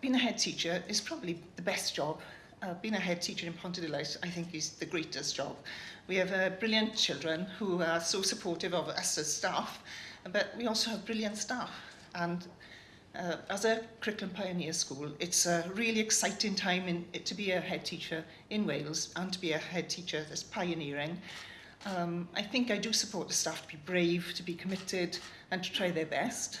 being a head teacher is probably the best job. Uh, being a head teacher in Ponte de Light, I think is the greatest job. We have uh, brilliant children who are so supportive of us as staff, but we also have brilliant staff. And Uh, as a curriculum pioneer school, it's a really exciting time in, to be a head teacher in Wales and to be a head teacher that's pioneering. Um, I think I do support the staff to be brave, to be committed and to try their best.